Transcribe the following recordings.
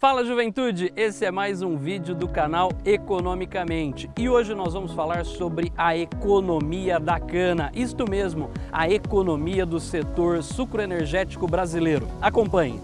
Fala juventude, esse é mais um vídeo do canal Economicamente e hoje nós vamos falar sobre a economia da cana, isto mesmo, a economia do setor sucroenergético brasileiro. Acompanhe!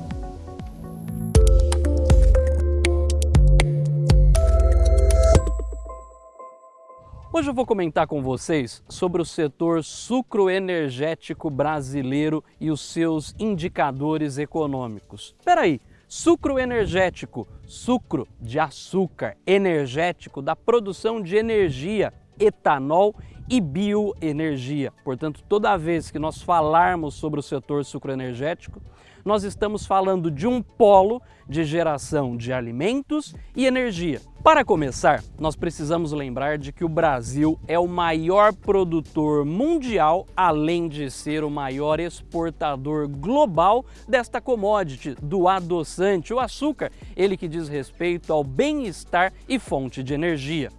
Hoje eu vou comentar com vocês sobre o setor sucroenergético brasileiro e os seus indicadores econômicos. Espera aí, Sucro energético, sucro de açúcar, energético da produção de energia, etanol e bioenergia. Portanto, toda vez que nós falarmos sobre o setor sucroenergético, nós estamos falando de um polo de geração de alimentos e energia. Para começar, nós precisamos lembrar de que o Brasil é o maior produtor mundial, além de ser o maior exportador global desta commodity, do adoçante, o açúcar, ele que diz respeito ao bem-estar e fonte de energia.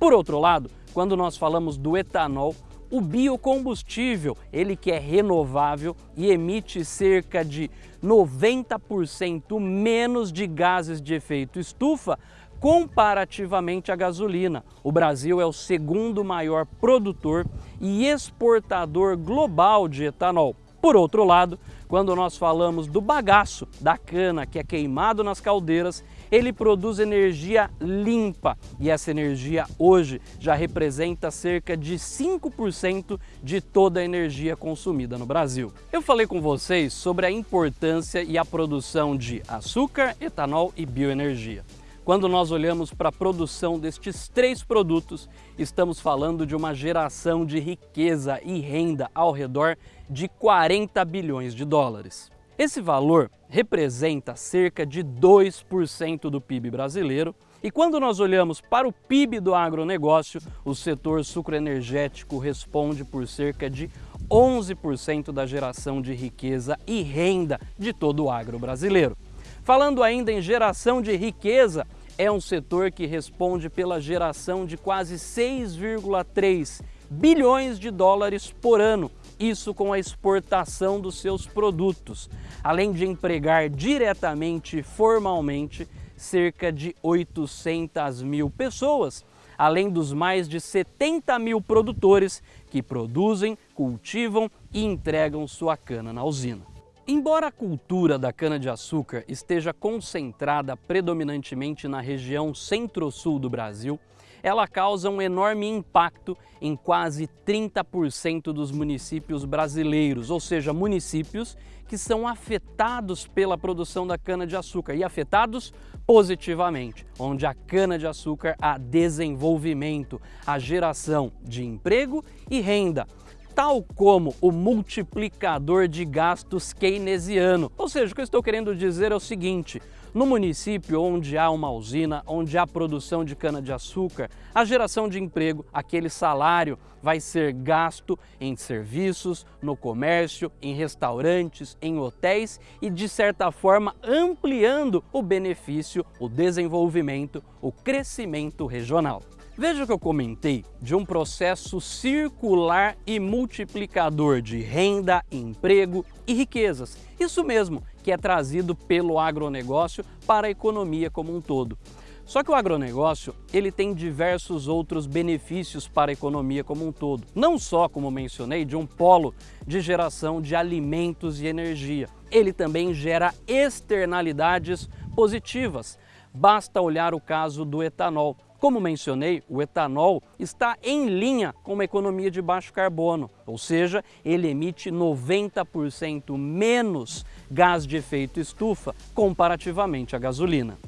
Por outro lado, quando nós falamos do etanol, o biocombustível, ele que é renovável e emite cerca de 90% menos de gases de efeito estufa comparativamente à gasolina. O Brasil é o segundo maior produtor e exportador global de etanol. Por outro lado, quando nós falamos do bagaço, da cana que é queimado nas caldeiras, ele produz energia limpa e essa energia hoje já representa cerca de 5% de toda a energia consumida no Brasil. Eu falei com vocês sobre a importância e a produção de açúcar, etanol e bioenergia. Quando nós olhamos para a produção destes três produtos, estamos falando de uma geração de riqueza e renda ao redor de 40 bilhões de dólares. Esse valor representa cerca de 2% do PIB brasileiro e quando nós olhamos para o PIB do agronegócio, o setor sucroenergético responde por cerca de 11% da geração de riqueza e renda de todo o agro brasileiro. Falando ainda em geração de riqueza, é um setor que responde pela geração de quase 6,3 bilhões de dólares por ano, isso com a exportação dos seus produtos, além de empregar diretamente e formalmente cerca de 800 mil pessoas, além dos mais de 70 mil produtores que produzem, cultivam e entregam sua cana na usina. Embora a cultura da cana-de-açúcar esteja concentrada predominantemente na região centro-sul do Brasil, ela causa um enorme impacto em quase 30% dos municípios brasileiros, ou seja, municípios que são afetados pela produção da cana-de-açúcar e afetados positivamente, onde a cana-de-açúcar há desenvolvimento, a geração de emprego e renda, tal como o multiplicador de gastos keynesiano. Ou seja, o que eu estou querendo dizer é o seguinte, no município onde há uma usina, onde há produção de cana-de-açúcar, a geração de emprego, aquele salário vai ser gasto em serviços, no comércio, em restaurantes, em hotéis e, de certa forma, ampliando o benefício, o desenvolvimento, o crescimento regional. Veja que eu comentei de um processo circular e multiplicador de renda, emprego e riquezas. Isso mesmo, que é trazido pelo agronegócio para a economia como um todo. Só que o agronegócio ele tem diversos outros benefícios para a economia como um todo. Não só, como mencionei, de um polo de geração de alimentos e energia. Ele também gera externalidades positivas. Basta olhar o caso do etanol. Como mencionei, o etanol está em linha com uma economia de baixo carbono, ou seja, ele emite 90% menos gás de efeito estufa comparativamente à gasolina.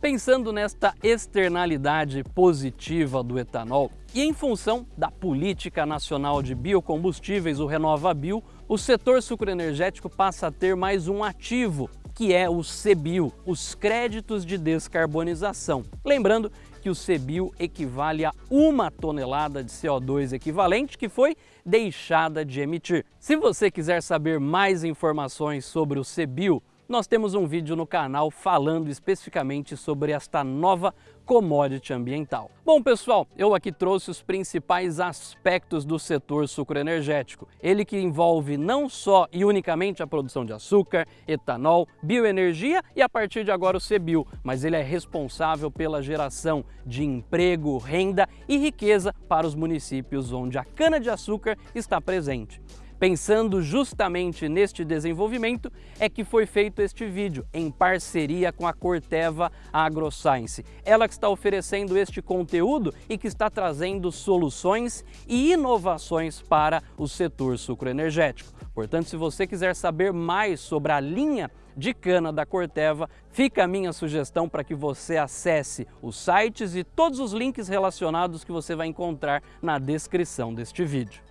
Pensando nesta externalidade positiva do etanol e em função da Política Nacional de Biocombustíveis, o RenovaBio, o setor sucroenergético passa a ter mais um ativo, que é o CBIO, os créditos de descarbonização. Lembrando que o CBIO equivale a uma tonelada de CO2 equivalente que foi deixada de emitir. Se você quiser saber mais informações sobre o CBIO, nós temos um vídeo no canal falando especificamente sobre esta nova commodity ambiental. Bom pessoal, eu aqui trouxe os principais aspectos do setor sucroenergético. Ele que envolve não só e unicamente a produção de açúcar, etanol, bioenergia e a partir de agora o CBIO, mas ele é responsável pela geração de emprego, renda e riqueza para os municípios onde a cana-de-açúcar está presente. Pensando justamente neste desenvolvimento é que foi feito este vídeo em parceria com a Corteva AgroScience. Ela que está oferecendo este conteúdo e que está trazendo soluções e inovações para o setor sucroenergético. Portanto, se você quiser saber mais sobre a linha de cana da Corteva, fica a minha sugestão para que você acesse os sites e todos os links relacionados que você vai encontrar na descrição deste vídeo.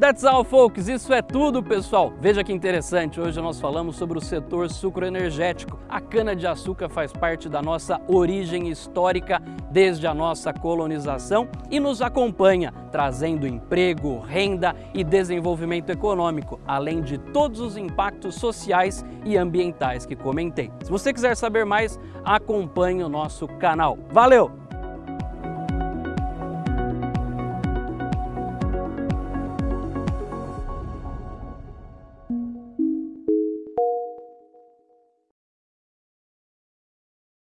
That's all, folks. Isso é tudo, pessoal. Veja que interessante. Hoje nós falamos sobre o setor sucroenergético. A cana-de-açúcar faz parte da nossa origem histórica desde a nossa colonização e nos acompanha, trazendo emprego, renda e desenvolvimento econômico, além de todos os impactos sociais e ambientais que comentei. Se você quiser saber mais, acompanhe o nosso canal. Valeu!